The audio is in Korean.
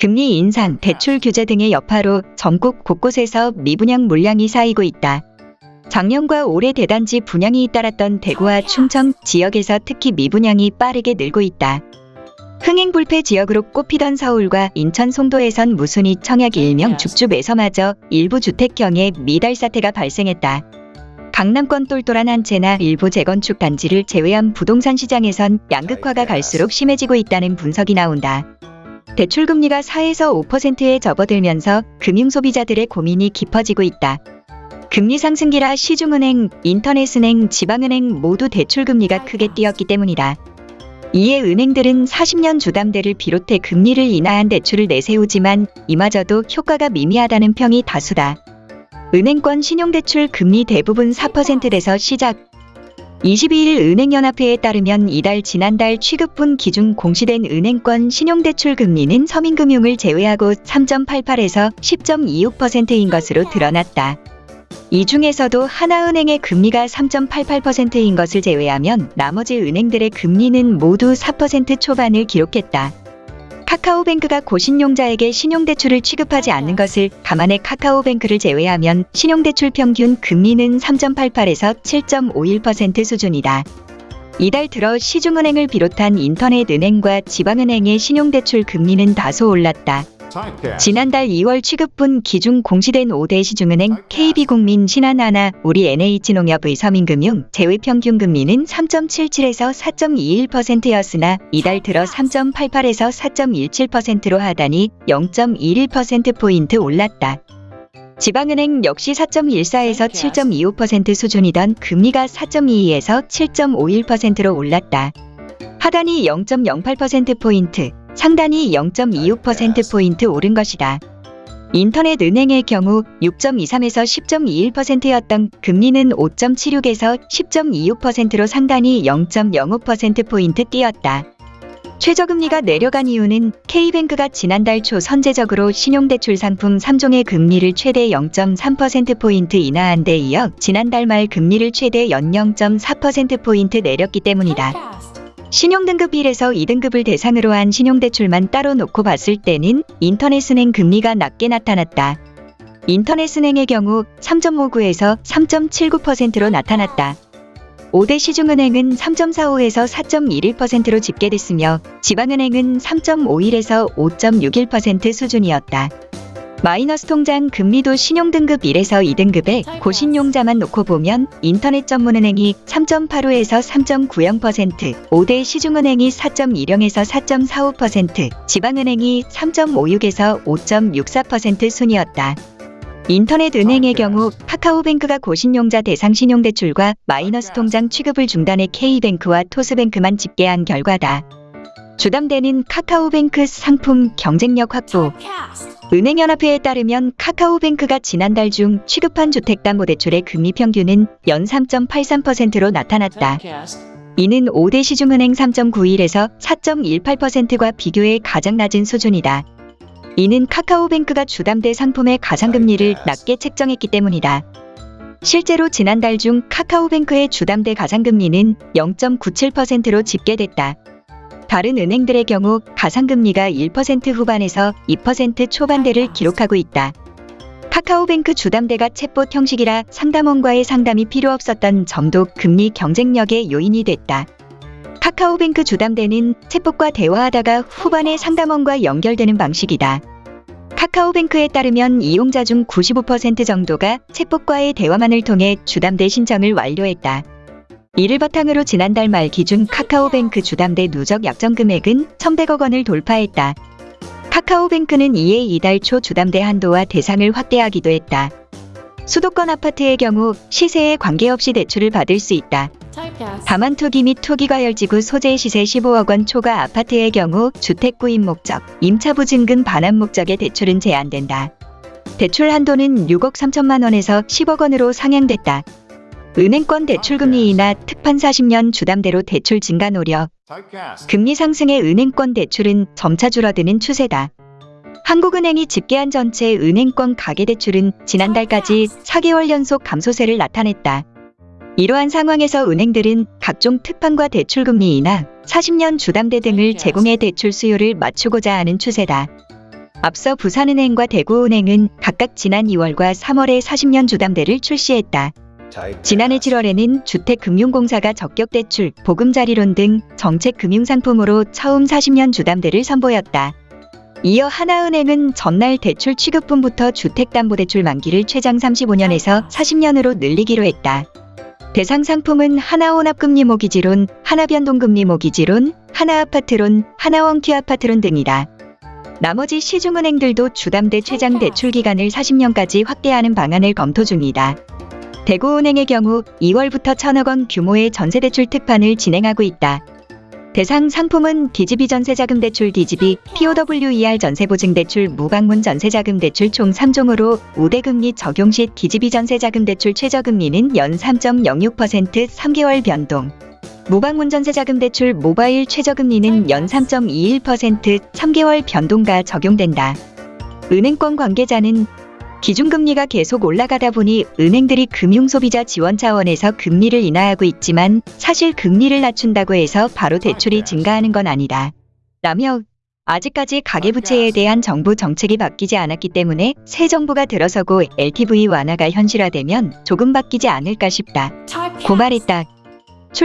금리 인상, 대출 규제 등의 여파로 전국 곳곳에서 미분양 물량이 쌓이고 있다. 작년과 올해 대단지 분양이 잇따랐던 대구와 충청 지역에서 특히 미분양이 빠르게 늘고 있다. 흥행 불패 지역으로 꼽히던 서울과 인천 송도에선 무순이 청약 일명 줍줍에서마저 일부 주택형의 미달 사태가 발생했다. 강남권 똘똘한 한 채나 일부 재건축 단지를 제외한 부동산 시장에선 양극화가 갈수록 심해지고 있다는 분석이 나온다. 대출금리가 4에서 5%에 접어들면서 금융소비자들의 고민이 깊어지고 있다. 금리 상승기라 시중은행, 인터넷은행, 지방은행 모두 대출금리가 크게 뛰었기 때문이다. 이에 은행들은 40년 주담대를 비롯해 금리를 인하한 대출을 내세우지만 이마저도 효과가 미미하다는 평이 다수다. 은행권 신용대출 금리 대부분 4%대에서 시작. 22일 은행연합회에 따르면 이달 지난달 취급분 기준 공시된 은행권 신용대출 금리는 서민금융을 제외하고 3.88에서 10.26%인 것으로 드러났다. 이 중에서도 하나은행의 금리가 3.88%인 것을 제외하면 나머지 은행들의 금리는 모두 4% 초반을 기록했다. 카카오뱅크가 고신용자에게 신용대출을 취급하지 않는 것을 감안해 카카오뱅크를 제외하면 신용대출 평균 금리는 3.88에서 7.51% 수준이다. 이달 들어 시중은행을 비롯한 인터넷은행과 지방은행의 신용대출 금리는 다소 올랐다. 지난달 2월 취급분 기준 공시된 5대 시중은행 KB국민 신한하나 우리 NH농협의 서민금융 제외평균 금리는 3.77에서 4.21%였으나 이달 들어 3.88에서 4.17%로 하다니 0.11%포인트 올랐다. 지방은행 역시 4.14에서 7.25% 수준이던 금리가 4.22에서 7.51%로 올랐다. 하단이 0.08%포인트, 상단이 0.26%포인트 오른 것이다. 인터넷 은행의 경우 6.23에서 10.21%였던 금리는 5.76에서 10.26%로 상단이 0.05%포인트 뛰었다. 최저금리가 내려간 이유는 K뱅크가 지난달 초 선제적으로 신용대출 상품 3종의 금리를 최대 0.3%포인트 인하한 데 이어 지난달 말 금리를 최대 연 0.4%포인트 내렸기 때문이다. 신용등급 1에서 2등급을 대상으로 한 신용대출만 따로 놓고 봤을 때는 인터넷은행 금리가 낮게 나타났다. 인터넷은행의 경우 3.59에서 3.79%로 나타났다. 5대 시중은행은 3.45에서 4.11%로 집계됐으며 지방은행은 3.51에서 5.61% 수준이었다. 마이너스 통장 금리도 신용등급 1에서 2등급에 고신용자만 놓고 보면 인터넷 전문은행이 3.85에서 3.90%, 5대 시중은행이 4.10에서 4.45%, 지방은행이 3.56에서 5.64% 순이었다. 인터넷 은행의 경우 카카오뱅크가 고신용자 대상 신용대출과 마이너스 통장 취급을 중단해 K뱅크와 토스뱅크만 집계한 결과다. 주담대는 카카오뱅크 상품 경쟁력 확보, 은행연합회에 따르면 카카오뱅크가 지난달 중 취급한 주택담보대출의 금리 평균은 연 3.83%로 나타났다. 이는 5대 시중은행 3.91에서 4.18%과 비교해 가장 낮은 수준이다. 이는 카카오뱅크가 주담대 상품의 가상금리를 낮게 책정했기 때문이다. 실제로 지난달 중 카카오뱅크의 주담대 가상금리는 0.97%로 집계됐다. 다른 은행들의 경우 가상금리가 1% 후반에서 2% 초반대를 기록하고 있다. 카카오뱅크 주담대가 챗봇 형식이라 상담원과의 상담이 필요 없었던 점도 금리 경쟁력의 요인이 됐다. 카카오뱅크 주담대는 챗봇과 대화하다가 후반에 상담원과 연결되는 방식이다. 카카오뱅크에 따르면 이용자 중 95% 정도가 챗봇과의 대화만을 통해 주담대 신청을 완료했다. 이를 바탕으로 지난달 말 기준 카카오뱅크 주담대 누적 약정 금액은 1,100억 원을 돌파했다. 카카오뱅크는 이에 이달 초 주담대 한도와 대상을 확대하기도 했다. 수도권 아파트의 경우 시세에 관계없이 대출을 받을 수 있다. 다만 투기 및 투기과열지구 소재 시세 15억 원 초과 아파트의 경우 주택 구입 목적, 임차 보증금 반환 목적의 대출은 제한된다. 대출 한도는 6억 3천만 원에서 10억 원으로 상향됐다. 은행권 대출금리 인하 특판 40년 주담대로 대출 증가 노력. 금리 상승의 은행권 대출은 점차 줄어드는 추세다. 한국은행이 집계한 전체 은행권 가계대출은 지난달까지 4개월 연속 감소세를 나타냈다. 이러한 상황에서 은행들은 각종 특판과 대출금리 인하, 40년 주담대 등을 제공해 대출 수요를 맞추고자 하는 추세다. 앞서 부산은행과 대구은행은 각각 지난 2월과 3월에 40년 주담대를 출시했다. 지난해 7월에는 주택금융공사가 적격대출, 보금자리론 등 정책금융상품으로 처음 40년 주담대를 선보였다. 이어 하나은행은 전날 대출 취급분부터 주택담보대출 만기를 최장 35년에서 40년으로 늘리기로 했다. 대상 상품은 하나혼합금리 모기지론, 하나변동금리 모기지론, 하나아파트론, 하나원큐아파트론 등이다. 나머지 시중은행들도 주담대 최장 대출 기간을 40년까지 확대하는 방안을 검토 중이다. 대구은행의 경우 2월부터 천억 원 규모의 전세대출 특판을 진행하고 있다. 대상 상품은 DGB 전세자금대출 DGB, POWER 전세보증대출 무방문 전세자금대출 총 3종으로 우대금리 적용 시 DGB 전세자금대출 최저금리는 연 3.06% 3개월 변동. 무방문 전세자금대출 모바일 최저금리는 연 3.21% 3개월 변동가 적용된다. 은행권 관계자는 기준금리가 계속 올라가다 보니 은행들이 금융소비자 지원 차원에서 금리를 인하하고 있지만 사실 금리를 낮춘다고 해서 바로 대출이 증가하는 건 아니다. 라며 아직까지 가계부채에 대한 정부 정책이 바뀌지 않았기 때문에 새 정부가 들어서고 LTV 완화가 현실화되면 조금 바뀌지 않을까 싶다. 고말했다.